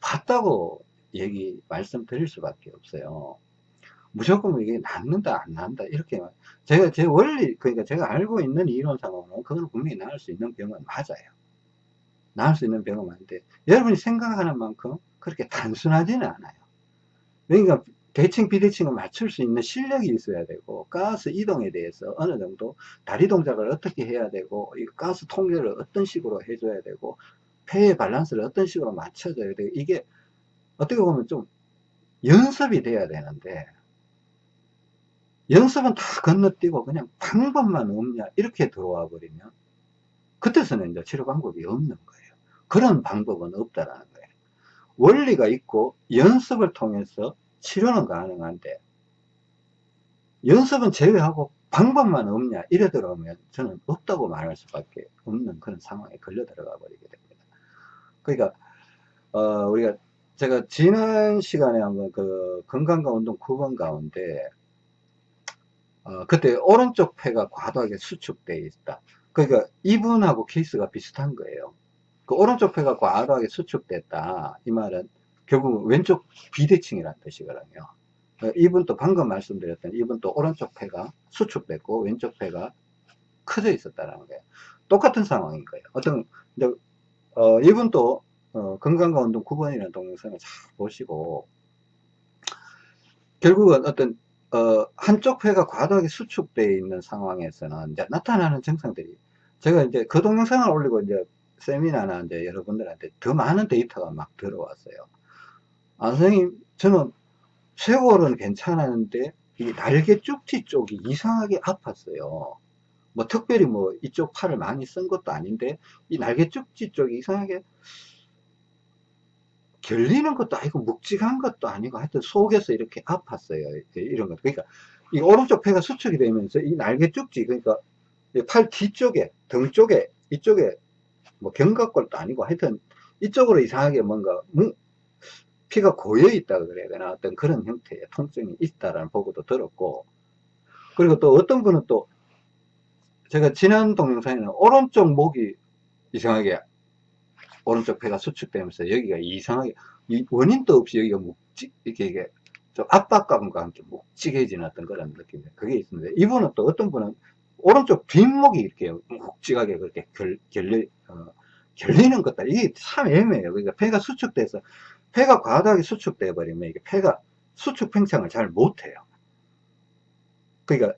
Speaker 1: 봤다고 얘기 말씀드릴 수밖에 없어요. 무조건 이게 낫는다 안 낫는다 이렇게 제가 제 원리 그러니까 제가 알고 있는 이론상으로는 그건 분명히 나을 수 있는 병은 맞아요. 나을 수 있는 병은 맞는데 여러분이 생각하는 만큼 그렇게 단순하지는 않아요. 그러니까 대칭 비대칭을 맞출 수 있는 실력이 있어야 되고 가스 이동에 대해서 어느 정도 다리 동작을 어떻게 해야 되고 이 가스 통제를 어떤 식으로 해줘야 되고 폐의 밸런스를 어떤 식으로 맞춰줘야 되고 이게 어떻게 보면 좀 연습이 돼야 되는데 연습은 다 건너뛰고 그냥 방법만 없냐 이렇게 들어와 버리면 그때서는 이제 치료 방법이 없는 거예요. 그런 방법은 없다라는 거예요. 원리가 있고 연습을 통해서 치료는 가능한데 연습은 제외하고 방법만 없냐 이래 들어오면 저는 없다고 말할 수밖에 없는 그런 상황에 걸려 들어가 버리게 됩니다 그러니까 어, 우리가 제가 지난 시간에 한번 그 건강과 운동 9번 가운데 어, 그때 오른쪽 폐가 과도하게 수축되어 있다. 그러니까 이분하고 케이스가 비슷한 거예요. 그 오른쪽 폐가 과도하게 수축됐다. 이 말은 결국 왼쪽 비대칭이라는 뜻이거든요. 어, 이분도 방금 말씀드렸던 이분도 오른쪽 폐가 수축됐고 왼쪽 폐가 커져 있었다는 거예요. 똑같은 상황인 거예요. 어떤 이제 어, 이분도 어, 건강과 운동 9번이라는 동영상을 잘 보시고 결국은 어떤 어, 한쪽 폐가 과도하게 수축되어 있는 상황에서는 이제 나타나는 증상들이 제가 이제 그 동영상을 올리고 이제 세미나나 이제 여러분들한테 더 많은 데이터가 막 들어왔어요. 아, 선생님, 저는 쇄골은 괜찮았는데 이 날개 쪽지 쪽이 이상하게 아팠어요. 뭐 특별히 뭐 이쪽 팔을 많이 쓴 것도 아닌데 이 날개 쪽지 쪽이 이상하게 결리는 것도 아니고 묵직한 것도 아니고 하여튼 속에서 이렇게 아팠어요. 이런 것. 그러니까 이 오른쪽 폐가 수축이 되면서 이 날개 쪽지 그러니까 팔 뒤쪽에 등 쪽에 이쪽에 뭐 견갑골도 아니고 하여튼 이쪽으로 이상하게 뭔가 피가 고여 있다 그래야 되나? 어떤 그런 형태의 통증이 있다라는 보고도 들었고 그리고 또 어떤 분은 또 제가 지난 동영상에는 오른쪽 목이 이상하게 오른쪽 폐가 수축되면서 여기가 이상하게 원인도 없이 여기가 묵직 이렇게 이게 좀 압박감과 함께 묵직해지는 어떤 그런 느낌 그게 있습니다 이분은 또 어떤 분은 오른쪽 뒷목이 이렇게 묵직하게 그렇게 결, 결려 어, 결리는 것들 이게 참 애매해요. 그러니까 폐가 수축돼서 폐가 과다하게 수축돼 버리면 이게 폐가 수축 팽창을 잘 못해요 그러니까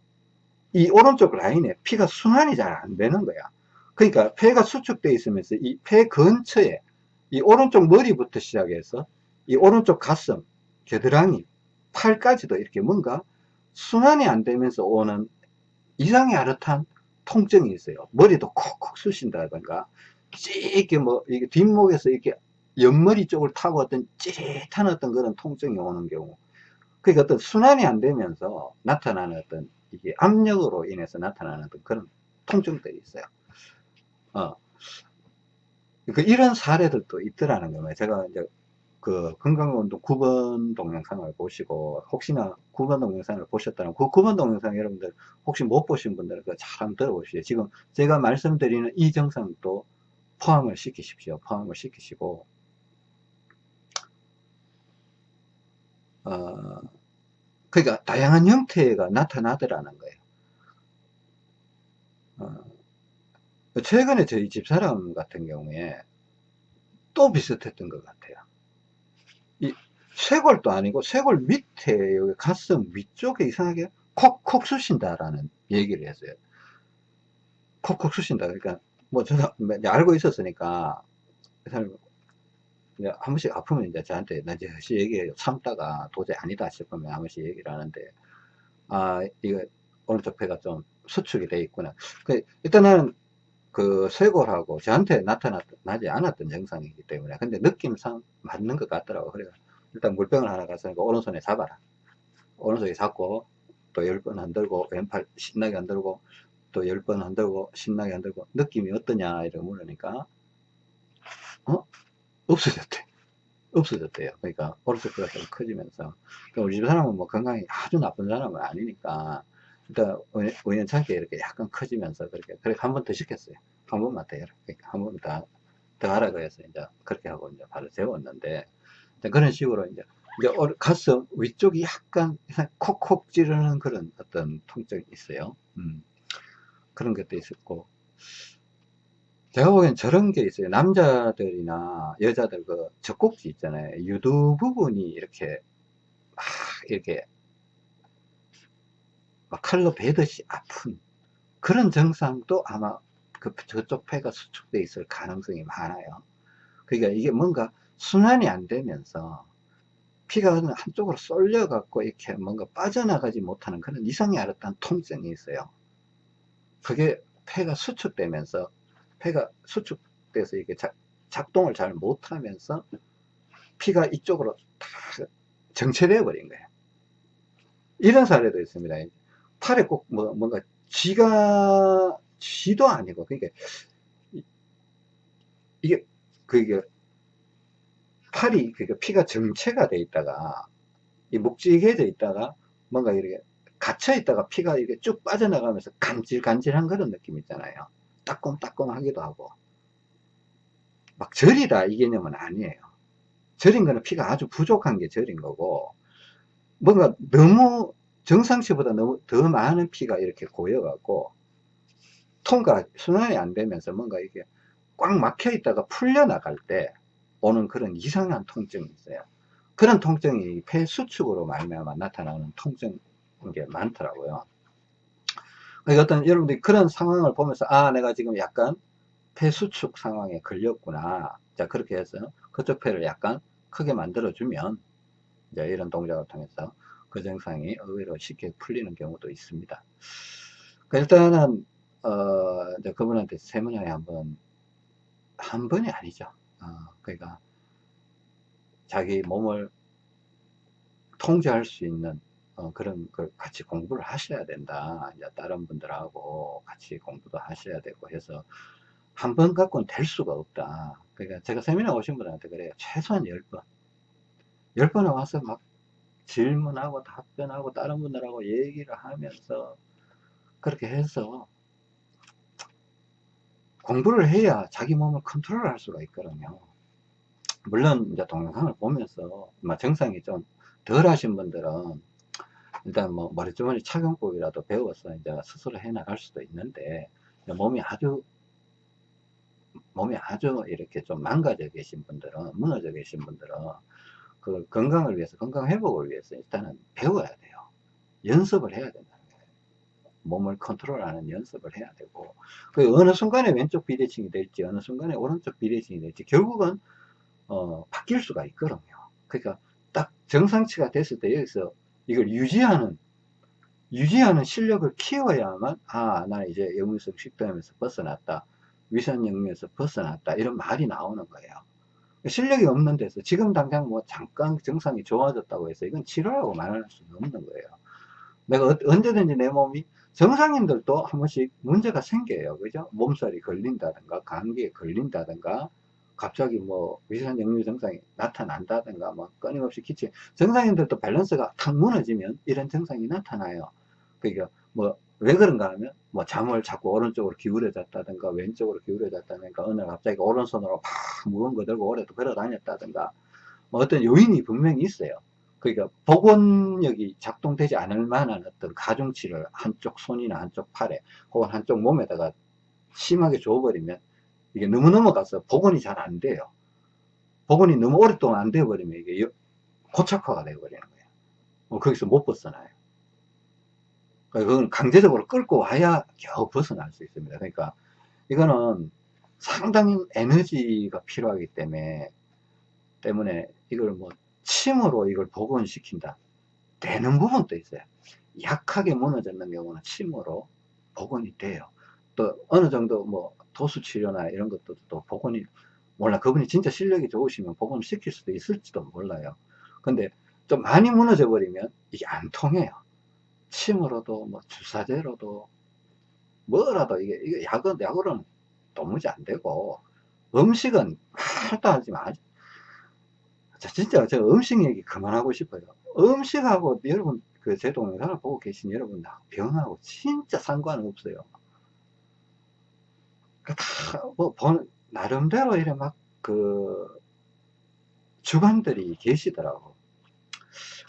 Speaker 1: 이 오른쪽 라인에 피가 순환이 잘 안 되는 거야 그러니까 폐가 수축되어 있으면서 이 폐 근처에 이 오른쪽 머리부터 시작해서 이 오른쪽 가슴, 겨드랑이, 팔까지도 이렇게 뭔가 순환이 안 되면서 오는 이상의 아릇한 통증이 있어요. 머리도 콕콕 쑤신다든가 찌게 뭐 이게 뒷목에서 이렇게 옆머리 쪽을 타고 어떤 찌릿한 어떤 그런 통증이 오는 경우 그러니까 어떤 순환이 안 되면서 나타나는 어떤 이게 압력으로 인해서 나타나는 어떤 그런 통증들이 있어요. 어. 그 이런 사례들도 있더라는 거예요. 제가 이제 그 건강운동 9번 동영상을 보시고 혹시나 9번 동영상을 보셨다면 그 9번 동영상 여러분들 혹시 못 보신 분들은 그잘 들어보시죠. 지금 제가 말씀드리는 이 정상도 포함을 시키십시오. 포함을 시키시고 어, 그러니까 다양한 형태가 나타나더라는 거예요. 어, 최근에 저희 집사람 같은 경우에 또 비슷했던 것 같아요. 이 쇄골도 아니고 쇄골 밑에 여기 가슴 위쪽에 이상하게 콕콕 쑤신다라는 얘기를 했어요. 콕콕 쑤신다. 그러니까 뭐 저도 알고 있었으니까 그 사람이 한 번씩 아프면 이제 저한테 나 이제 다시 얘기해요. 참다가 도저히 아니다 싶으면 한 번씩 얘기를 하는데 아 이거 오른쪽 폐가 좀 수축이 돼 있구나. 그 일단은 그 쇄골하고 저한테 나타나지 않았던 증상이기 때문에 근데 느낌상 맞는 것 같더라고 그래 일단 물병을 하나 갔으니까 오른손에 잡아라 오른손에 잡고 또 열 번 흔들고 왼팔 신나게 흔들고 또 열 번 흔들고 신나게 흔들고 느낌이 어떠냐 이렇게 물으니까 어? 없어졌대 없어졌대요 그러니까 뼈가 좀 커지면서 그러니까 우리 집 사람은 뭐 건강이 아주 나쁜 사람은 아니니까 일단 우연찮게 이렇게 약간 커지면서 그렇게 그렇게 한번 더 시켰어요. 한 번만 더 해라. 그러니까 한 번더 더 하라 그래서 이제 그렇게 하고 이제 바로 재웠는데 자, 그런 식으로 이제, 이제 어- 가슴 위쪽이 약간 콕콕 찌르는 그런 어떤 통증이 있어요. 음, 그런 것도 있었고. 제가 보기엔 저런 게 있어요. 남자들이나 여자들 그 젖꼭지 있잖아요. 유두 부분이 이렇게 막 이렇게 막 칼로 베듯이 아픈 그런 증상도 아마 그 저쪽 폐가 수축돼 있을 가능성이 많아요. 그러니까 이게 뭔가 순환이 안 되면서 피가 한쪽으로 쏠려 갖고 이렇게 뭔가 빠져나가지 못하는 그런 이상이 알았던 통증이 있어요. 그게 폐가 수축되면서 폐가 수축돼서 이게 작, 작동을 잘 못하면서 피가 이쪽으로 다 정체되어 버린 거예요. 이런 사례도 있습니다. 팔에 꼭 뭐, 뭔가 쥐가 쥐도 아니고 그러니까 이- 이게 그게 팔이 그러니까 피가 정체가 돼 있다가 이 묵직해져 있다가 뭔가 이렇게 갇혀 있다가 피가 이렇게 쭉 빠져나가면서 간질간질한 그런 느낌 있잖아요. 따끔따끔하기도 하고 막 절이다 이 개념은 아니에요. 절인 거는 피가 아주 부족한 게 절인 거고 뭔가 너무 정상치보다 너무 더 많은 피가 이렇게 고여 갖고 통과 순환이 안 되면서 뭔가 이게 꽉 막혀 있다가 풀려 나갈 때 오는 그런 이상한 통증이 있어요. 그런 통증이 폐 수축으로 말미암아 나타나는 통증인 게 많더라고요. 그러니까 어떤 여러분들이 그런 상황을 보면서 아 내가 지금 약간 폐 수축 상황에 걸렸구나. 자 그렇게 해서 그쪽 폐를 약간 크게 만들어 주면 이제 이런 동작을 통해서 그 증상이 의외로 쉽게 풀리는 경우도 있습니다. 그 일단은 어, 이제 그분한테 세미나에 한번 한 번이 아니죠. 어, 그러니까 자기 몸을 통제할 수 있는 어, 그런 걸 같이 공부를 하셔야 된다. 이제 다른 분들하고 같이 공부도 하셔야 되고 해서 한 번 갖고는 될 수가 없다. 그러니까 제가 세미나 오신 분한테 그래요. 최소한 10번. 10번에 와서 막 질문하고 답변하고 다른 분들하고 얘기를 하면서 그렇게 해서 공부를 해야 자기 몸을 컨트롤 할 수가 있거든요. 물론 이제 동영상을 보면서 뭐 정상이 좀 덜 하신 분들은 일단 뭐 머리주머니 착용법이라도 배워서 이제 스스로 해 나갈 수도 있는데 몸이 아주 몸이 아주 이렇게 좀 망가져 계신 분들은 무너져 계신 분들은 그 건강을 위해서 건강 회복을 위해서 일단은 배워야 돼요. 연습을 해야 된다는 거예요. 몸을 컨트롤하는 연습을 해야 되고 그 어느 순간에 왼쪽 비대칭이 될지 어느 순간에 오른쪽 비대칭이 될지 결국은 어, 바뀔 수가 있거든요. 그러니까 딱 정상치가 됐을 때 여기서 이걸 유지하는 유지하는 실력을 키워야만 아나 이제 역류성 식도염에서 벗어났다 위산역류에서 벗어났다 이런 말이 나오는 거예요. 실력이 없는 데서 지금 당장 뭐 잠깐 증상이 좋아졌다고 해서 이건 치료라고 말할 수는 없는 거예요. 내가 어- 언제든지 내 몸이 정상인들도 한 번씩 문제가 생겨요. 그죠? 몸살이 걸린다든가 감기에 걸린다든가 갑자기 뭐 위산 역류 증상이 나타난다든가 뭐 끊임없이 기침 정상인들도 밸런스가 탁 무너지면 이런 증상이 나타나요. 그러니까 뭐 왜 그런가 하면 뭐 잠을 자꾸 오른쪽으로 기울여졌다든가 왼쪽으로 기울여졌다든가 어느 날 갑자기 오른손으로 막 무거운 거 들고 오래 걸어 다녔다든가 뭐 어떤 요인이 분명히 있어요. 그러니까 복원력이 작동되지 않을 만한 어떤 가중치를 한쪽 손이나 한쪽 팔에 혹은 한쪽 몸에다가 심하게 줘버리면 이게 너무 넘어가서 복원이 잘 안 돼요 복원이 너무 오랫동안 안 되어버리면 이게 여- 고착화가 되어버리는 거예요 뭐 거기서 못 벗어나요 그러니까 그건 강제적으로 끌고 와야 겨우 벗어날 수 있습니다. 그러니까 이거는 상당히 에너지가 필요하기 때문에 때문에 이걸 뭐 침으로 이걸 복원시킨다 되는 부분도 있어요. 약하게 무너졌는 경우는 침으로 복원이 돼요. 또 어느 정도 뭐 도수 치료나 이런 것도 또 복원이 몰라 그분이 진짜 실력이 좋으시면 복원을 시킬 수도 있을지도 몰라요. 근데 좀 많이 무너져 버리면 이게 안 통해요. 침으로도 뭐 주사제로도 뭐라도 이게 이게 약은 약으로는 도무지 안 되고 음식은 말도 하지 마. 자, 진짜 저 음식 얘기 그만하고 싶어요. 음식하고 여러분 그 제 동영상을 보고 계신 여러분 병하고 진짜 상관없어요. 다뭐 나름대로 이래 막 그 주방들이 계시더라고.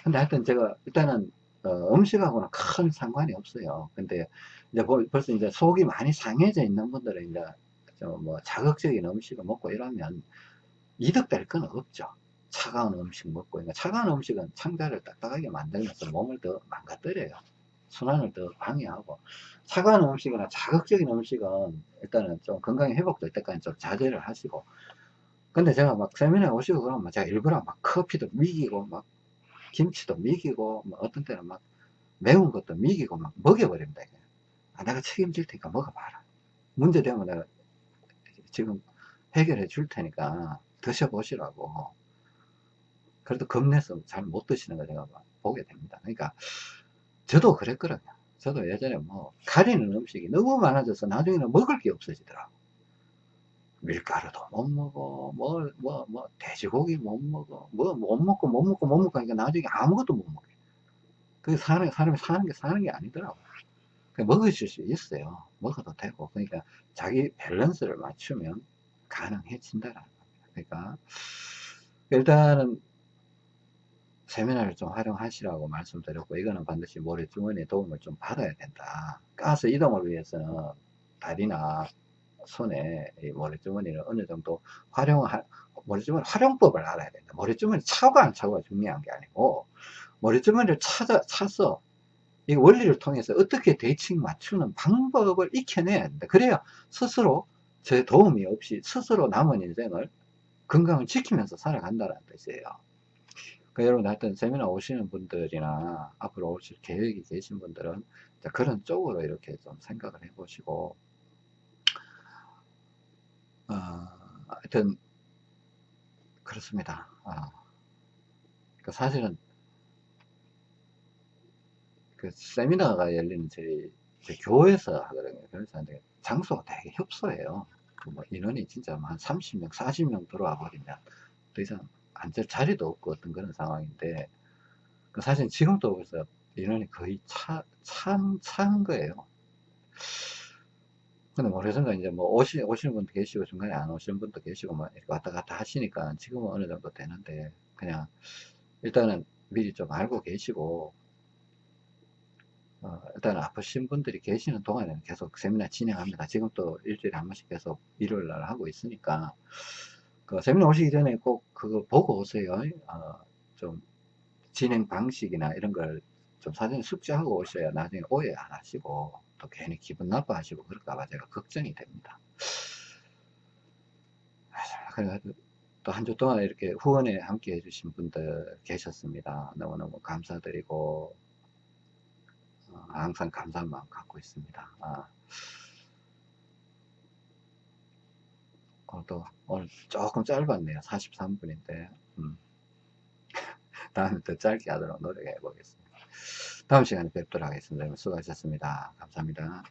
Speaker 1: 근데 하여튼 제가 일단은 어, 음식하고는 큰 상관이 없어요. 근데 이제 벌- 벌써 이제 속이 많이 상해져 있는 분들은 이제 좀뭐 자극적인 음식을 먹고 이러면 이득될 건 없죠. 차가운 음식 먹고 그러니까 차가운 음식은 창자를 딱딱하게 만들면서 몸을 더 망가뜨려요. 순환을 더 방해하고 차가운 음식이나 자극적인 음식은 일단은 좀 건강이 회복될 때까지 좀 자제를 하시고 근데 제가 막 세미나에 오시고 그러면 제가 일부러 막 커피도 미기고 막 김치도 미기고 뭐 어떤 때는 막 매운 것도 미기고 막 먹여버립니다. 이게. 아, 내가 책임질 테니까 먹어봐라. 문제 되면 내가 지금 해결해 줄 테니까 드셔보시라고. 그래도 겁내서 잘 못 드시는 거 제가 막 보게 됩니다. 그러니까 저도 그랬거든요. 저도 예전에 뭐 가리는 음식이 너무 많아져서 나중에는 먹을 게 없어지더라고. 밀가루도 못 먹어, 뭐, 뭐, 뭐, 돼지고기 못 먹어, 뭐, 못 먹고, 못 먹고, 못 먹고 하니까 나중에 아무것도 못 먹게. 그게 사람이, 사람이 사는 게 사는 게 아니더라고. 그 먹으실 수 있어요. 먹어도 되고. 그러니까 자기 밸런스를 맞추면 가능해진다라는 겁니다. 그러니까 일단은 세미나를 좀 활용하시라고 말씀드렸고 이거는 반드시 모래주머니의 도움을 좀 받아야 된다. 가스 이동을 위해서는 다리나 손에 이 모래주머니를 어느 정도 활용할 모래주머니 활용법을 알아야 된다. 모래주머니 차고 안 차고가 중요한 게 아니고 모래주머니를 찾아 차서 이 원리를 통해서 어떻게 대칭 맞추는 방법을 익혀내야 된다. 그래야 스스로 제 도움이 없이 스스로 남은 인생을 건강을 지키면서 살아간다는 뜻이에요. 그 여러분 하여튼 세미나 오시는 분들이나 앞으로 오실 계획이 계신 분들은 그런 쪽으로 이렇게 좀 생각을 해 보시고 어, 하여튼 그렇습니다. 아, 그 사실은 그 세미나가 열리는 저희, 저희 교회에서 하거든요. 그래서 장소가 되게 협소해요. 그 뭐 인원이 진짜 한 30명, 40명 들어와 버리면 더 이상 앉을 자리도 없고 어떤 그런 상황인데 그 사실 지금도 그래서 인원이 거의 차, 찬, 찬 거예요. 근데 모르겠습니다. 이제 뭐 오시, 오시는 분도 계시고 중간에 안 오시는 분도 계시고 뭐 이렇게 왔다 갔다 하시니까 지금은 어느 정도 되는데 그냥 일단은 미리 좀 알고 계시고 어, 일단 아프신 분들이 계시는 동안에는 계속 세미나 진행합니다. 지금 또 일주일에 한 번씩 계속 일요일 날 하고 있으니까 그 세미나 오시기 전에 꼭 그거 보고 오세요. 어, 좀 진행 방식이나 이런 걸 좀 사전에 숙지하고 오셔야 나중에 오해 안 하시고 또 괜히 기분 나빠하시고 그럴까봐 제가 걱정이 됩니다. 그래가지고 또한 주 동안 이렇게 후원에 함께 해주신 분들 계셨습니다. 너무너무 감사드리고 어, 항상 감사한 마음 갖고 있습니다. 아, 오늘도 오늘 조금 짧았네요. 43분인데 음. 다음에 더 짧게 하도록 노력해 보겠습니다. 다음 시간에 뵙도록 하겠습니다. 수고하셨습니다. 감사합니다.